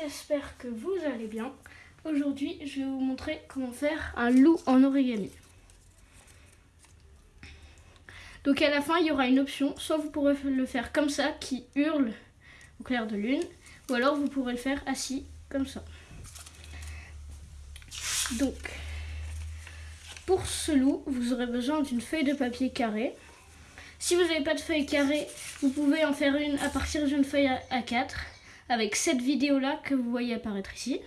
j'espère que vous allez bien. Aujourd'hui, je vais vous montrer comment faire un loup en origami. Donc à la fin, il y aura une option, soit vous pourrez le faire comme ça, qui hurle au clair de lune, ou alors vous pourrez le faire assis, comme ça. Donc, pour ce loup, vous aurez besoin d'une feuille de papier carré. Si vous n'avez pas de feuille carrée, vous pouvez en faire une à partir d'une feuille A4 avec cette vidéo-là que vous voyez apparaître ici.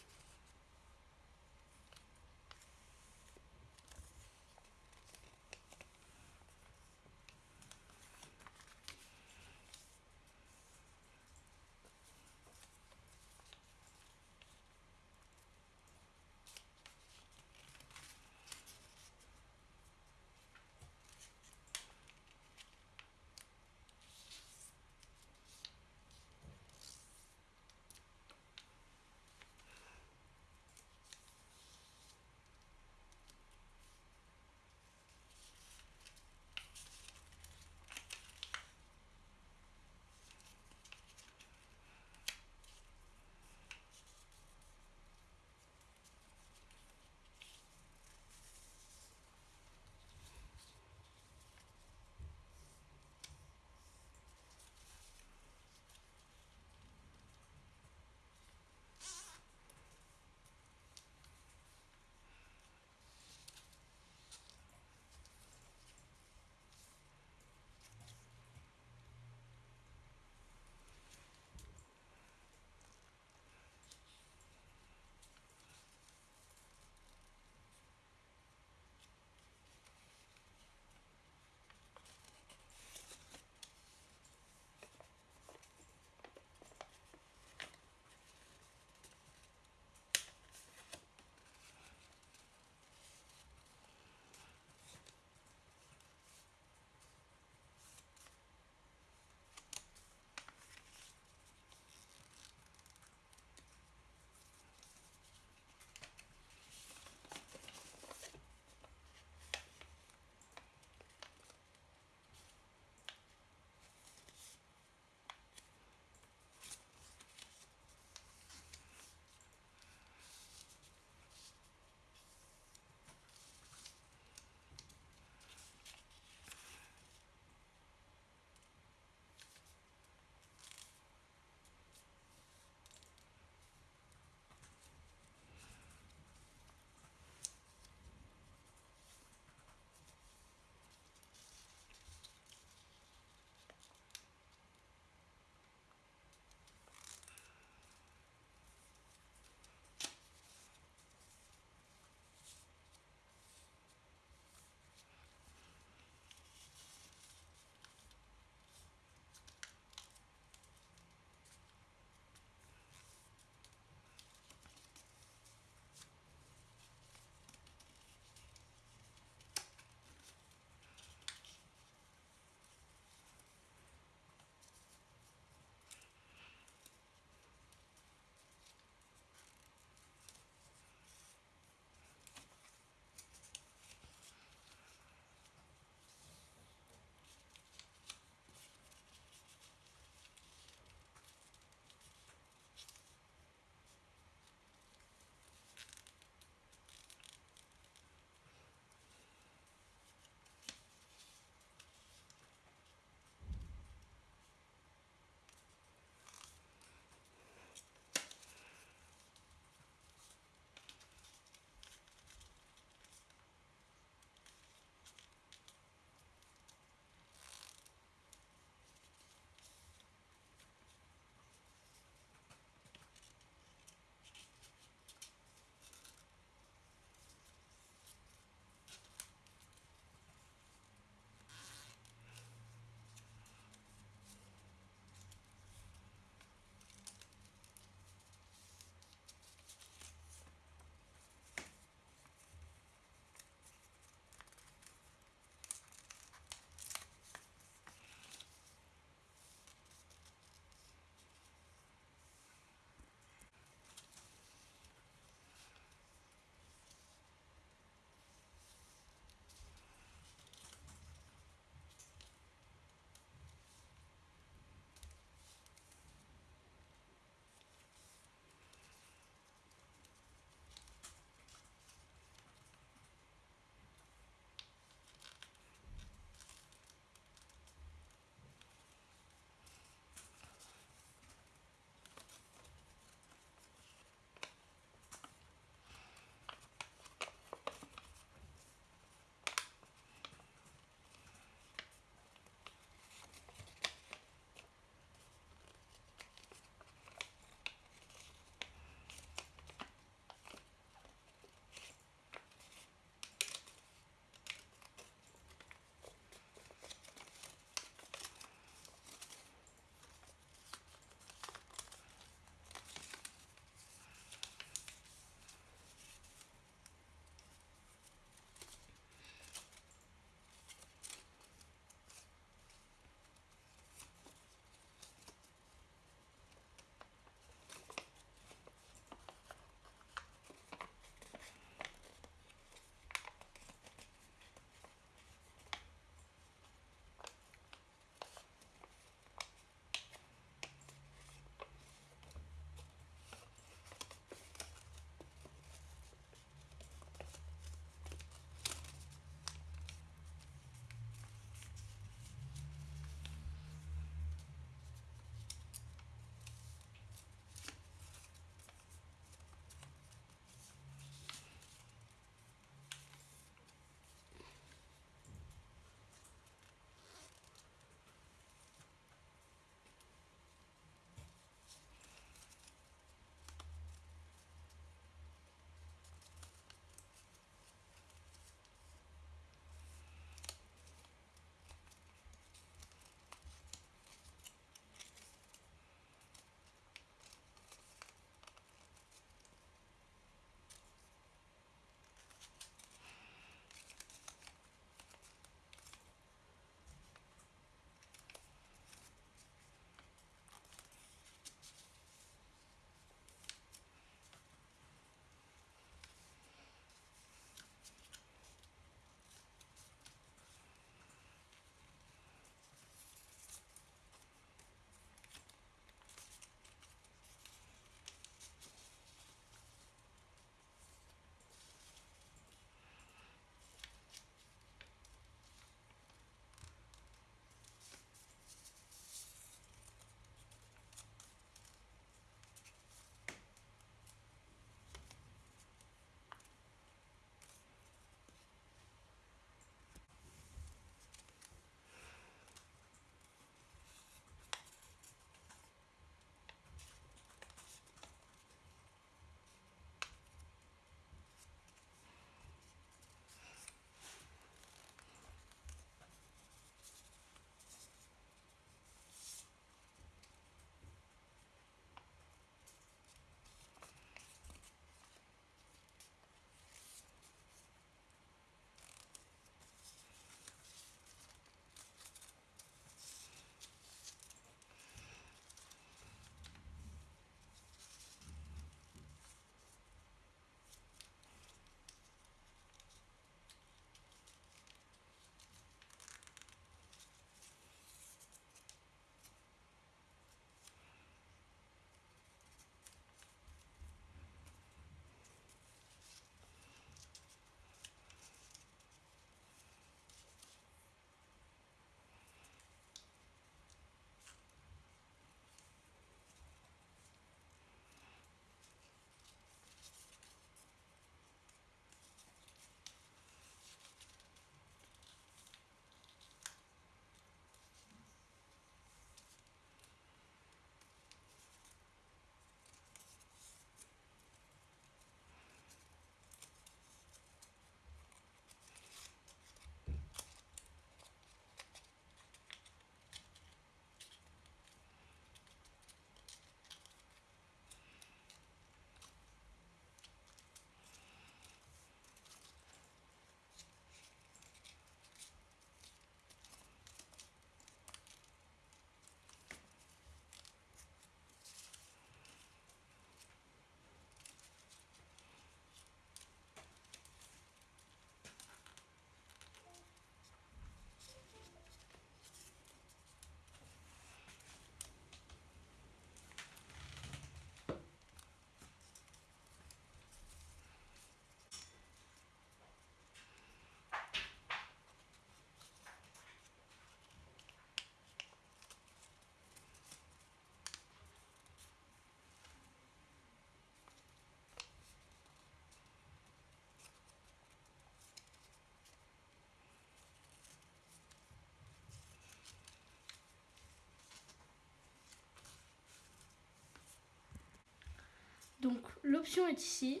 Donc l'option est ici.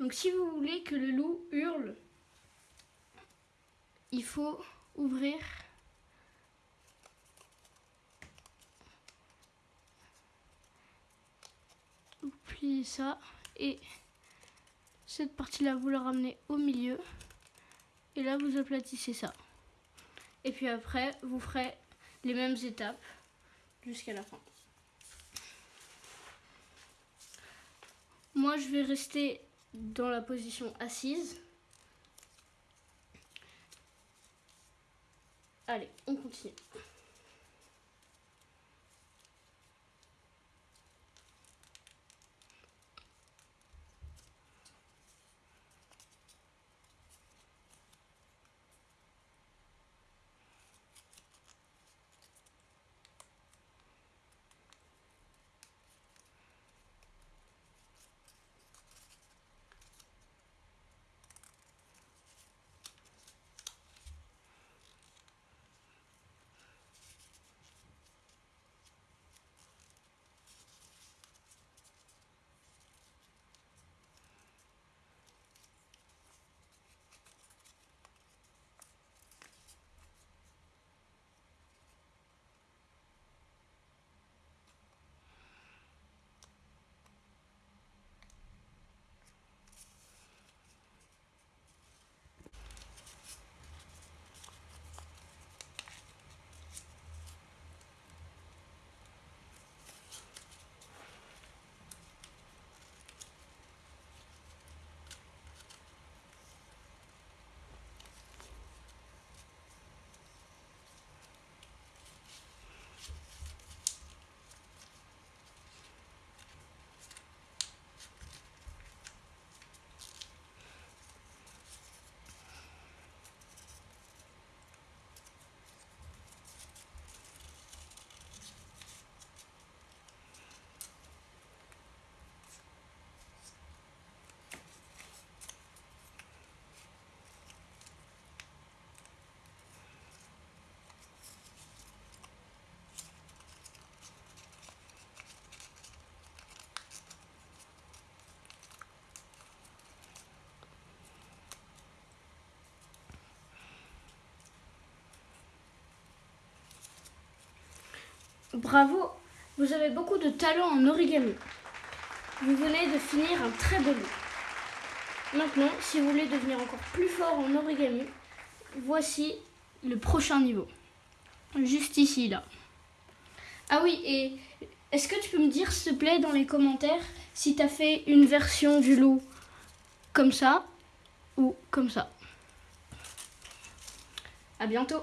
Donc si vous voulez que le loup hurle, il faut ouvrir vous pliez ça et cette partie là vous la ramenez au milieu et là vous aplatissez ça et puis après vous ferez les mêmes étapes jusqu'à la fin moi je vais rester dans la position assise Allez, on continue. Bravo, vous avez beaucoup de talent en origami. Vous venez de finir un très beau lit. Maintenant, si vous voulez devenir encore plus fort en origami, voici le prochain niveau. Juste ici, là. Ah oui, et est-ce que tu peux me dire, s'il te plaît, dans les commentaires, si tu as fait une version du loup comme ça ou comme ça? À bientôt